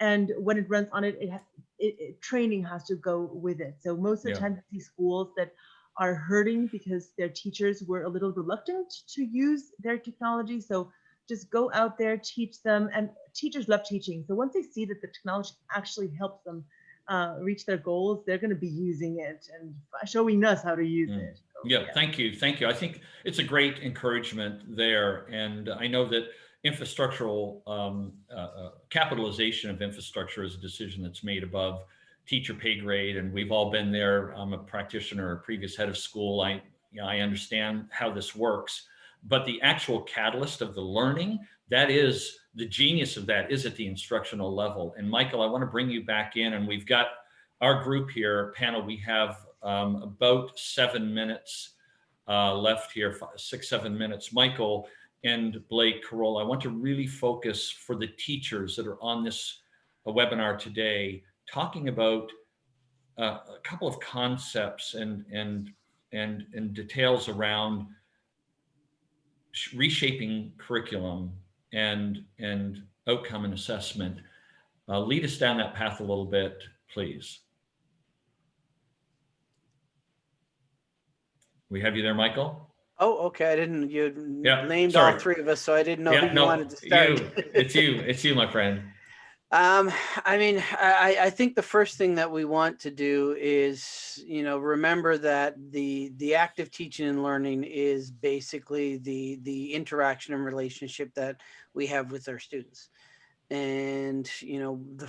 And when it runs on it, it, it, it training has to go with it. So most of the Yeah. time, I see schools that are hurting because their teachers were a little reluctant to use their technology. So just go out there, teach them, and teachers love teaching. So once they see that the technology actually helps them uh, reach their goals, they're going to be using it and showing us how to use Mm. it. So, Yeah, thank you, thank you. I think it's a great encouragement there. And I know that infrastructural um, uh, uh, capitalization of infrastructure is a decision that's made above teacher pay grade. And we've all been there. I'm a practitioner, a previous head of school. I, you know, I understand how this works. But the actual catalyst of the learning, that is the genius of that is at the instructional level. And Michael, I want to bring you back in and we've got our group here, panel, we have um, about seven minutes uh, left here, five, six, seven minutes. Michael and Blake Carroll, I want to really focus for the teachers that are on this uh, webinar today, talking about uh, a couple of concepts and, and, and, and details around reshaping curriculum and, and outcome and assessment. Uh, lead us down that path a little bit, please. We have you there, Michael? Oh, okay. I didn't, you Yeah, named all three of us, so I didn't know Yeah, who you no, wanted to start. you, it's you, it's you, my friend. Um, I mean, I, I think the first thing that we want to do is, you know, remember that the the active teaching and learning is basically the the interaction and relationship that we have with our students, and you know, the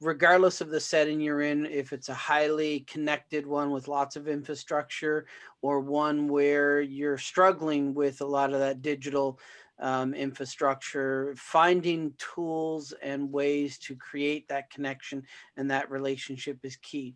regardless of the setting you're in, if it's a highly connected one with lots of infrastructure, or one where you're struggling with a lot of that digital um, infrastructure, finding tools and ways to create that connection and that relationship is key.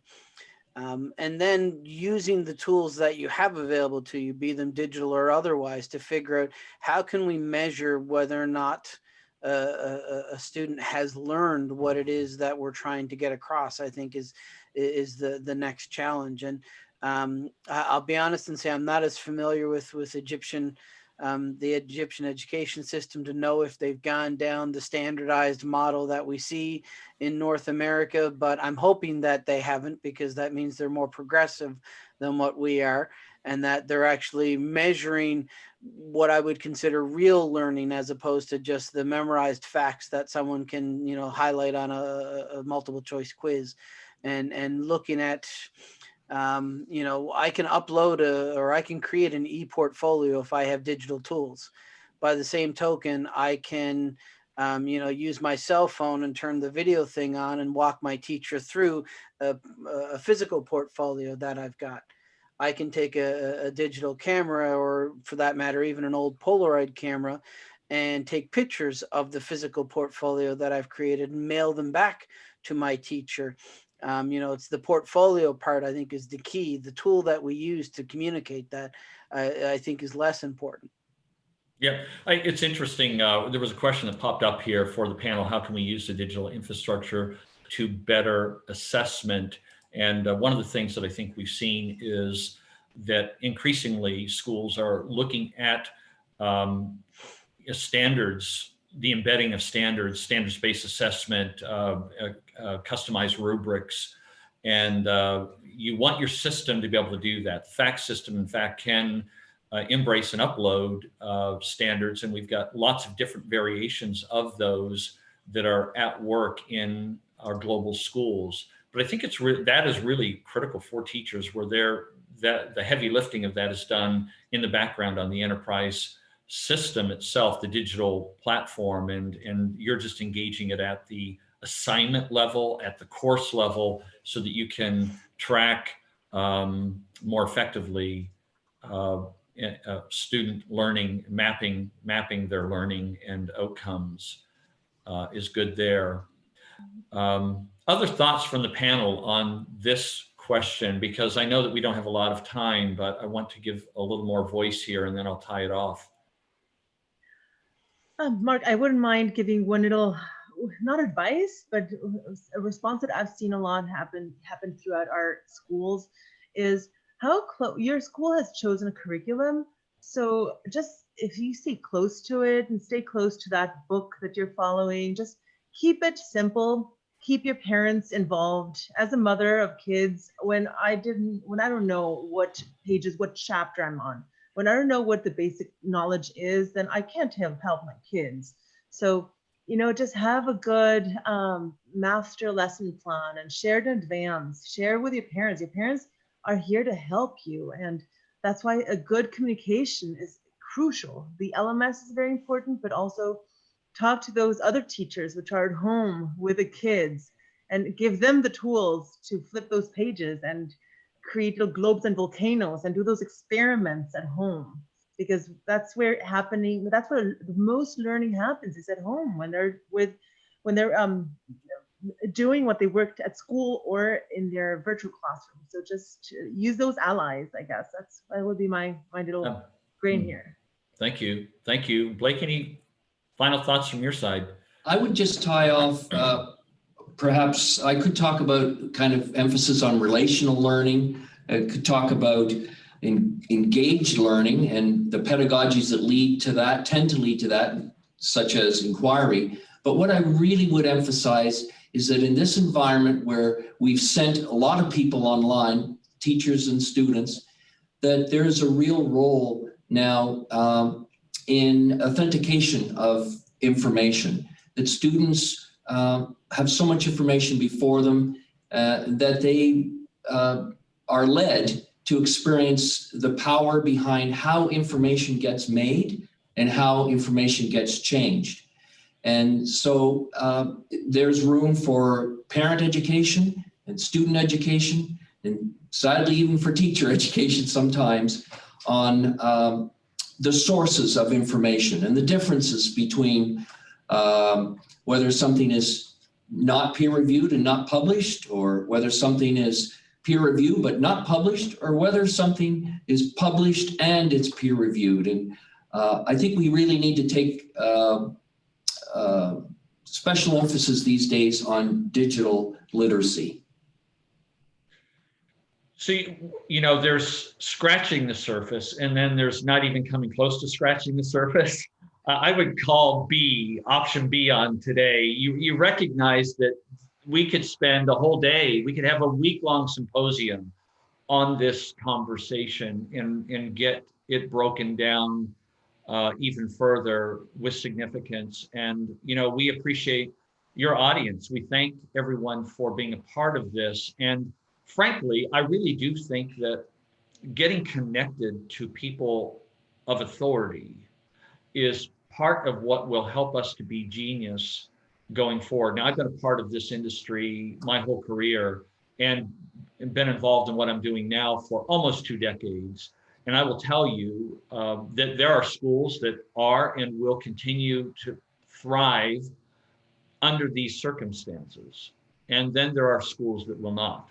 Um, and then using the tools that you have available to you, be them digital or otherwise, to figure out how can we measure whether or not a, a- a student has learned what it is that we're trying to get across. I think is is the the next challenge. And um, I'll be honest and say I'm not as familiar with with Egyptian um, the Egyptian education system to know if they've gone down the standardized model that we see in North America, but I'm hoping that they haven't because that means they're more progressive than what we are and that they're actually measuring what I would consider real learning as opposed to just the memorized facts that someone can, you know, highlight on a, a multiple choice quiz and and looking at um, you know, I can upload a, or I can create an e-portfolio if I have digital tools. By the same token, I can, um, you know, use my cell phone and turn the video thing on and walk my teacher through a, a physical portfolio that I've got. I can take a, a digital camera or for that matter, even an old Polaroid camera and take pictures of the physical portfolio that I've created and mail them back to my teacher um, you know it's the portfolio part i think is the key the tool that we use to communicate that i, I think is less important Yeah, I, it's interesting. Uh, there was a question that popped up here for the panel. How can we use the digital infrastructure to better assessment? And uh, one of the things that I think we've seen is that increasingly schools are looking at um, standards, the embedding of standards, standards-based assessment, uh, uh, uh, customized rubrics, and uh, you want your system to be able to do that. The FACT system, in fact, can uh, embrace and upload standards, and we've got lots of different variations of those that are at work in our global schools. But I think it's that is really critical for teachers, where they're that the heavy lifting of that is done in the background on the enterprise system itself, the digital platform, and and you're just engaging it at the assignment level, at the course level, so that you can track um, more effectively uh, uh, student learning, mapping, mapping their learning and outcomes uh, is good there. Um, other thoughts from the panel on this question, because I know that we don't have a lot of time, but I want to give a little more voice here and then I'll tie it off. Um, Mark, I wouldn't mind giving one little, not advice, but a response that I've seen a lot happen happen throughout our schools is how close your school has chosen a curriculum. So just if you stay close to it and stay close to that book that you're following, just keep it simple. Keep your parents involved. As a mother of kids, when I didn't, when I don't know what pages, what chapter I'm on, when I don't know what the basic knowledge is, then I can't help, help my kids. So, you know, just have a good um, master lesson plan and share it in advance. Share with your parents. Your parents are here to help you. And that's why a good communication is crucial. The LMS is very important, but also talk to those other teachers which are at home with the kids and give them the tools to flip those pages and create little globes and volcanoes and do those experiments at home because that's where it happening that's where most learning happens is at home when they're with when they're um doing what they worked at school or in their virtual classroom so just use those allies i guess that's that would be my my little grain hmm. here Thank you. Thank you. Blake, any final thoughts from your side? I would just tie off, uh, perhaps I could talk about kind of emphasis on relational learning. I could talk about en- engaged learning and the pedagogies that lead to that, tend to lead to that, such as inquiry. But what I really would emphasize is that in this environment where we've sent a lot of people online, teachers and students, that there's a real role now um, in authentication of information, that students um, have so much information before them uh, that they uh, are led to experience the power behind how information gets made and how information gets changed. And so uh, there's room for parent education and student education, and sadly, even for teacher education sometimes on um, the sources of information and the differences between um, whether something is not peer reviewed and not published, or whether something is peer reviewed but not published, or whether something is published and it's peer reviewed. And uh, I think we really need to take uh, uh, special emphasis these days on digital literacy. So, you- you know, there's scratching the surface and then there's not even coming close to scratching the surface. Uh, I would call B, option B on today. You, you recognize that we could spend a whole day, we could have a week long symposium on this conversation and, and get it broken down uh, even further with significance. And, you know, we appreciate your audience. We thank everyone for being a part of this. And frankly, I really do think that getting connected to people of authority is part of what will help us to be genius going forward. Now, I've been a part of this industry my whole career and been involved in what I'm doing now for almost two decades. And I will tell you uh, that there are schools that are and will continue to thrive under these circumstances. And then there are schools that will not.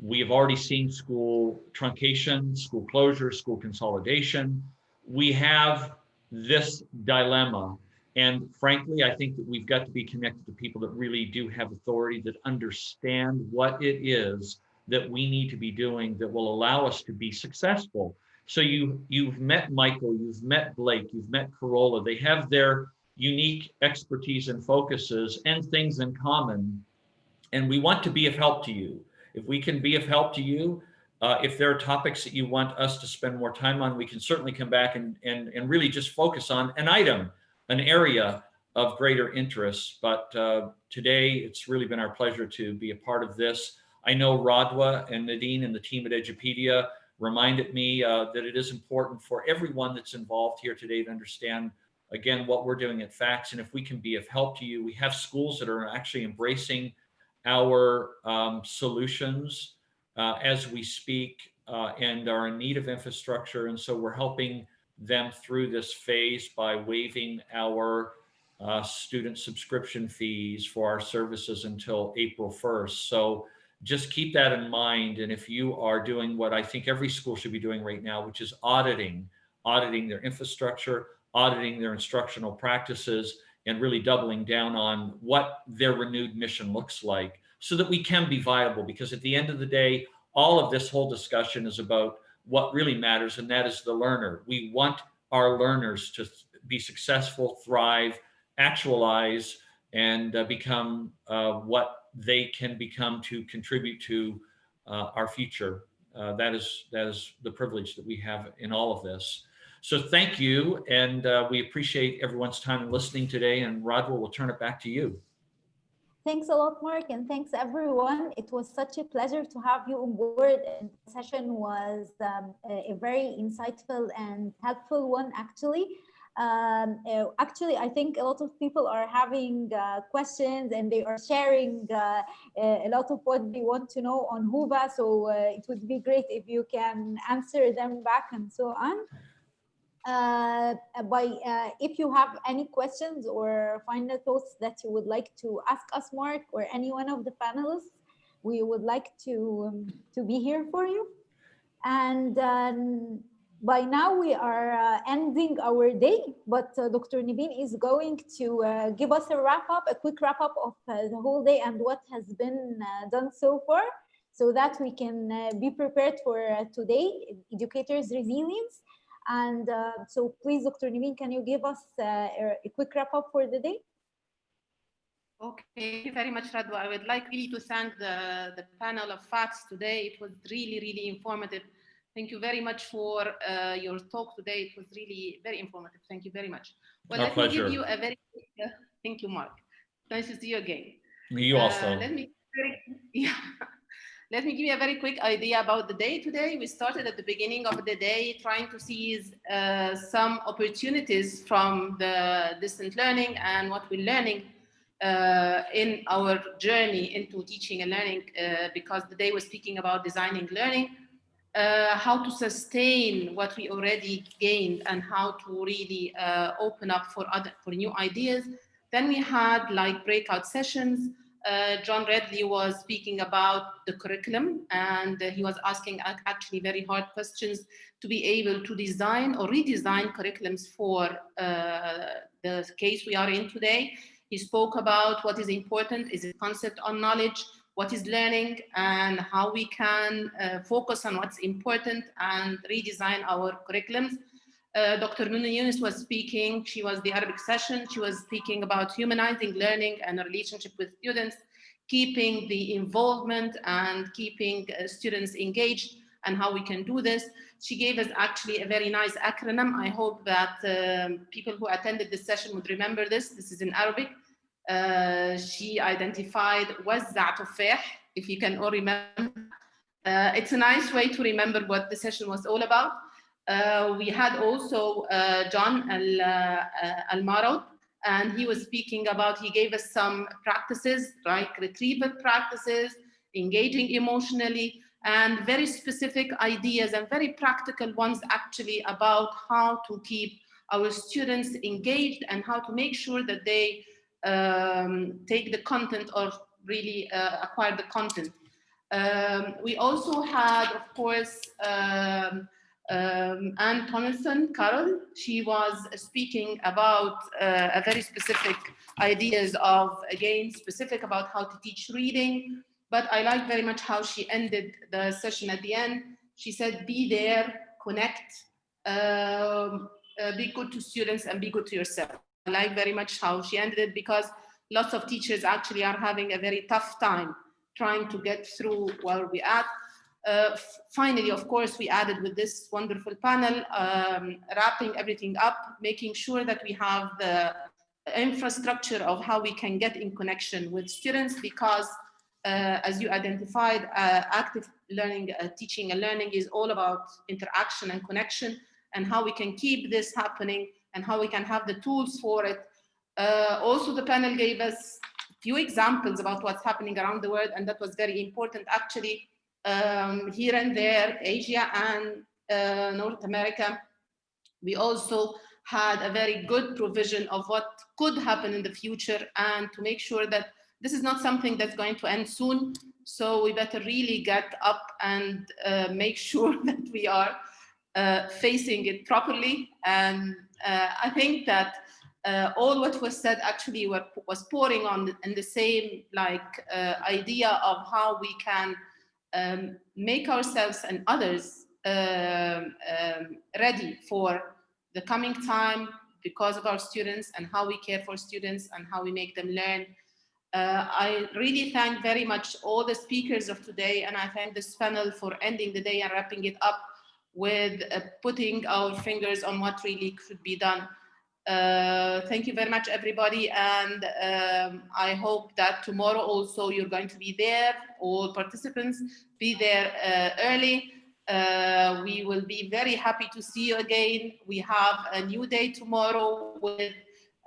We have already seen school truncation, school closure, school consolidation. We have this dilemma. And frankly, I think that we've got to be connected to people that really do have authority, that understand what it is that we need to be doing that will allow us to be successful. So you you've met Michael, you've met Blake, you've met Carola. They have their unique expertise and focuses and things in common. And we want to be of help to you. If we can be of help to you, uh, if there are topics that you want us to spend more time on, we can certainly come back and, and, and really just focus on an item, an area of greater interest. But uh, today, it's really been our pleasure to be a part of this. I know Radwa and Nadine and the team at Edupedia reminded me uh, that it is important for everyone that's involved here today to understand, again, what we're doing at FACTS. And if we can be of help to you, we have schools that are actually embracing our um, solutions uh, as we speak uh, and are in need of infrastructure. And so we're helping them through this phase by waiving our uh, student subscription fees for our services until April 1st. So just keep that in mind. And if you are doing what I think every school should be doing right now, which is auditing, auditing their infrastructure, auditing their instructional practices and really doubling down on what their renewed mission looks like so that we can be viable. Because at the end of the day, all of this whole discussion is about what really matters, and that is the learner. We want our learners to be successful, thrive, actualize, and uh, become uh, what they can become to contribute to uh, our future. Uh, that is that is the privilege that we have in all of this. So thank you, and uh, we appreciate everyone's time listening today. And Radwa, we'll turn it back to you. Thanks a lot, Mark, and thanks everyone. It was such a pleasure to have you on board. And the session was um, a, very insightful and helpful one, actually. Um, uh, actually, I think a lot of people are having uh, questions and they are sharing uh, a lot of what they want to know on Whova. So uh, it would be great if you can answer them back and so on. Uh, by uh, if you have any questions or final thoughts that you would like to ask us, Mark, or any one of the panelists, we would like to um, to be here for you. And um, by now we are uh, ending our day, but uh, Dr. Naveen is going to uh, give us a wrap up, a quick wrap up of uh, the whole day and what has been done so far so that we can be prepared for today, educators resilience. And so please, Dr. Naveen, can you give us a, a quick wrap up for the day? Okay, thank you very much, Radwa. I would like really to thank the, the panel of facts today. It was really, really informative. Thank you very much for uh, your talk today. It was really very informative. Thank you very much. Well, Our let pleasure. me give you a very uh, thank you, Mark. Nice to see you again. You Uh, also. let me very, yeah. Let me give you a very quick idea about the day today. We started at the beginning of the day trying to seize uh, some opportunities from the distant learning and what we're learning uh, in our journey into teaching and learning uh, because the day was speaking about designing learning, uh, how to sustain what we already gained and how to really uh, open up for other for new ideas. Then we had like breakout sessions. Uh, John Redley was speaking about the curriculum and he was asking ac- actually very hard questions to be able to design or redesign curriculums for uh, the case we are in today. He spoke about what is important, is a concept on knowledge, what is learning and how we can uh, focus on what's important and redesign our curriculums. Uh, Dr. Nuna Yunus was speaking, she was the Arabic session, she was speaking about humanizing learning and a relationship with students, keeping the involvement and keeping uh, students engaged and how we can do this. She gave us actually a very nice acronym. I hope that um, people who attended this session would remember this. This is in Arabic. Uh, she identified وزع تفاح, if you can all remember. Uh, it's a nice way to remember what the session was all about. Uh, we had also uh, John Al, uh, and he was speaking about, he gave us some practices, like retrieval practices, engaging emotionally, and very specific ideas and very practical ones actually about how to keep our students engaged and how to make sure that they um, take the content or really uh, acquire the content. Um, we also had, of course, um, um, Anne Tomlinson Carroll. She was speaking about uh, a very specific ideas of, again, specific about how to teach reading. But I like very much how she ended the session at the end. She said, be there, connect, um, uh, be good to students and be good to yourself. I like very much how she ended it because lots of teachers actually are having a very tough time trying to get through where we're at. Uh, finally, of course, we added with this wonderful panel, um, wrapping everything up, making sure that we have the infrastructure of how we can get in connection with students because uh, as you identified, uh, active learning, uh, teaching and learning is all about interaction and connection and how we can keep this happening and how we can have the tools for it. Uh, also, the panel gave us a few examples about what's happening around the world, and that was very important actually. Um, here and there, Asia and uh, North America, we also had a very good provision of what could happen in the future and to make sure that this is not something that's going to end soon. So we better really get up and uh, make sure that we are uh, facing it properly and uh, I think that uh, all what was said actually were, was pouring on in the same like uh, idea of how we can um, make ourselves and others um, um, ready for the coming time because of our students and how we care for students and how we make them learn. Uh, I really thank very much all the speakers of today and I thank this panel for ending the day and wrapping it up with uh, putting our fingers on what really could be done. Uh, thank you very much, everybody. And um, I hope that tomorrow also you're going to be there, all participants, be there uh, early. Uh, we will be very happy to see you again. We have a new day tomorrow with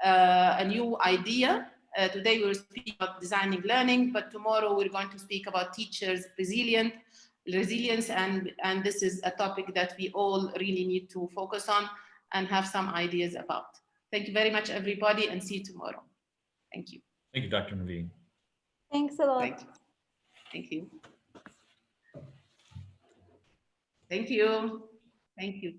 uh, a new idea. Uh, today we will speak about designing learning, but tomorrow we're going to speak about teachers resilient, resilience, and, and this is a topic that we all really need to focus on and have some ideas about. Thank you very much, everybody, and see you tomorrow. Thank you. Thank you, Dr. Naveen. Thanks a lot. Thank you. Thank you. Thank you. Thank you.